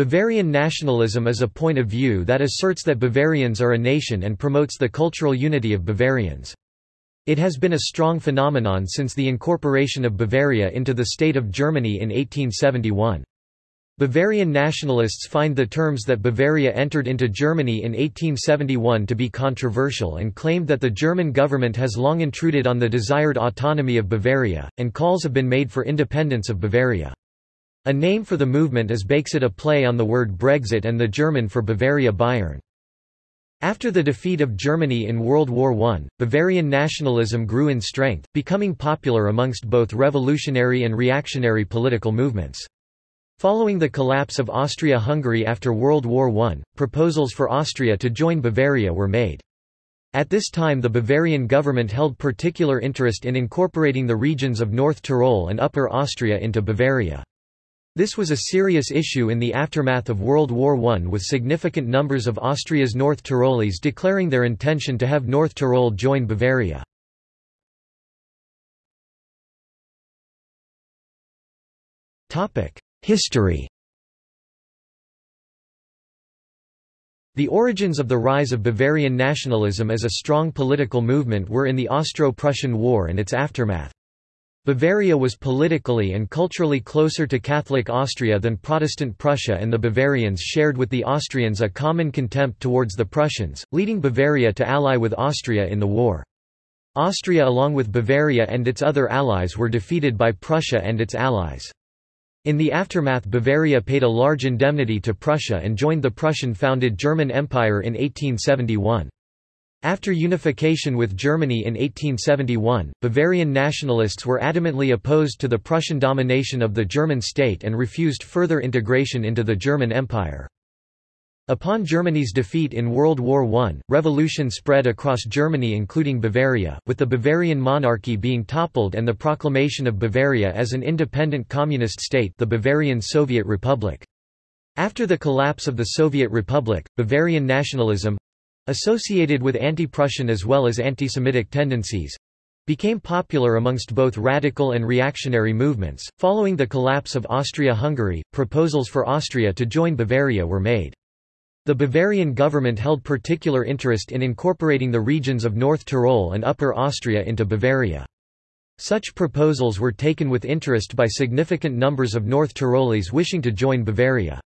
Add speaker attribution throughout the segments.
Speaker 1: Bavarian nationalism is a point of view that asserts that Bavarians are a nation and promotes the cultural unity of Bavarians. It has been a strong phenomenon since the incorporation of Bavaria into the state of Germany in 1871. Bavarian nationalists find the terms that Bavaria entered into Germany in 1871 to be controversial and claimed that the German government has long intruded on the desired autonomy of Bavaria, and calls have been made for independence of Bavaria. A name for the movement is Bayxit a play on the word Brexit and the German for Bavaria Bayern. After the defeat of Germany in World War I, Bavarian nationalism grew in strength, becoming popular amongst both revolutionary and reactionary political movements. Following the collapse of Austria-Hungary after World War I, proposals for Austria to join Bavaria were made. At this time the Bavarian government held particular interest in incorporating the regions of North Tyrol and Upper Austria into Bavaria. This was a serious issue in the aftermath of World War I with significant numbers of Austria's North Tyroleans declaring their intention to have North Tyrol join Bavaria. History The origins of the rise of Bavarian nationalism as a strong political movement were in the Austro-Prussian War and its aftermath. Bavaria was politically and culturally closer to Catholic Austria than Protestant Prussia and the Bavarians shared with the Austrians a common contempt towards the Prussians, leading Bavaria to ally with Austria in the war. Austria along with Bavaria and its other allies were defeated by Prussia and its allies. In the aftermath Bavaria paid a large indemnity to Prussia and joined the Prussian-founded German Empire in 1871. After unification with Germany in 1871, Bavarian nationalists were adamantly opposed to the Prussian domination of the German state and refused further integration into the German Empire. Upon Germany's defeat in World War I, revolution spread across Germany including Bavaria, with the Bavarian monarchy being toppled and the proclamation of Bavaria as an independent communist state the Bavarian Soviet Republic. After the collapse of the Soviet Republic, Bavarian nationalism—associated with anti-Prussian as well as anti-Semitic tendencies, became popular amongst both radical and reactionary movements. Following the collapse of Austria-Hungary, proposals for Austria to join Bavaria were made. The Bavarian government held particular interest in incorporating the regions of North Tyrol and Upper Austria into Bavaria. Such proposals were taken with interest by significant numbers of North Tyroleans wishing to join Bavaria.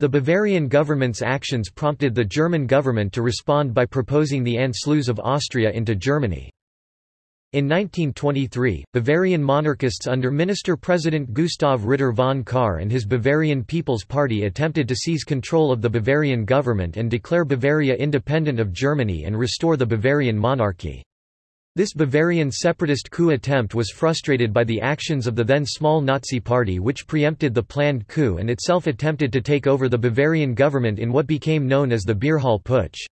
Speaker 1: The Bavarian government's actions prompted the German government to respond by proposing the Anschluss of Austria into Germany. In 1923, Bavarian monarchists under Minister-President Gustav Ritter von Kahr and his Bavarian People's Party attempted to seize control of the Bavarian government and declare Bavaria independent of Germany and restore the Bavarian monarchy. This Bavarian separatist coup attempt was frustrated by the actions of the then small Nazi party which preempted the planned coup and itself attempted to take over the Bavarian government in what became known as the Beerhall Putsch.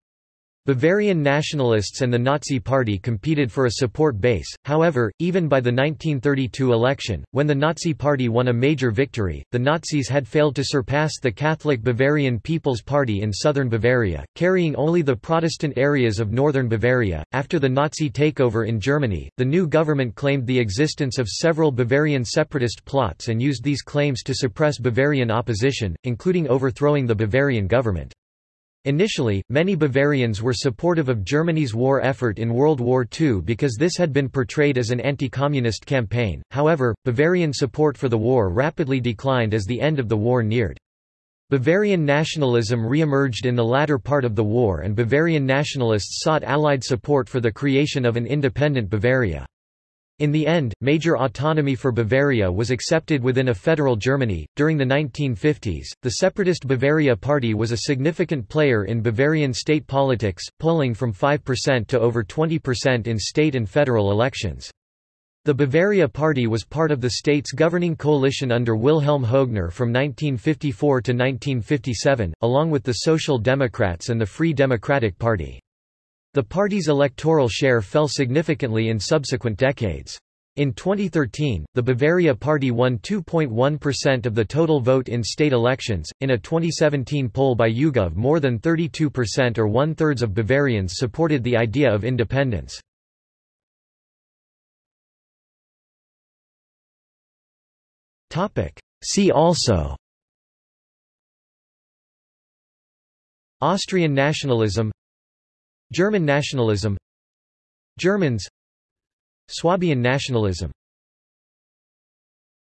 Speaker 1: Bavarian nationalists and the Nazi Party competed for a support base, however, even by the 1932 election, when the Nazi Party won a major victory, the Nazis had failed to surpass the Catholic Bavarian People's Party in southern Bavaria, carrying only the Protestant areas of northern Bavaria. After the Nazi takeover in Germany, the new government claimed the existence of several Bavarian separatist plots and used these claims to suppress Bavarian opposition, including overthrowing the Bavarian government. Initially, many Bavarians were supportive of Germany's war effort in World War II because this had been portrayed as an anti-communist campaign, however, Bavarian support for the war rapidly declined as the end of the war neared. Bavarian nationalism re-emerged in the latter part of the war and Bavarian nationalists sought Allied support for the creation of an independent Bavaria. In the end, major autonomy for Bavaria was accepted within a federal Germany. During the 1950s, the separatist Bavaria Party was a significant player in Bavarian state politics, polling from 5% to over 20% in state and federal elections. The Bavaria Party was part of the state's governing coalition under Wilhelm Hoegner from 1954 to 1957, along with the Social Democrats and the Free Democratic Party. The party's electoral share fell significantly in subsequent decades. In 2013, the Bavaria Party won 2.1% of the total vote in state elections. In a 2017 poll by YouGov, more than 32% or one thirds of Bavarians supported the idea of independence. See also Austrian nationalism German nationalism. Germans. Swabian nationalism